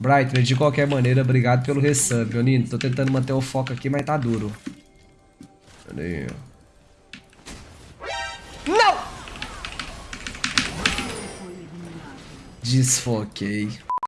Brightman, de qualquer maneira, obrigado pelo resub, Nino. Tô tentando manter o foco aqui, mas tá duro. Cadê? Não! Desfoquei.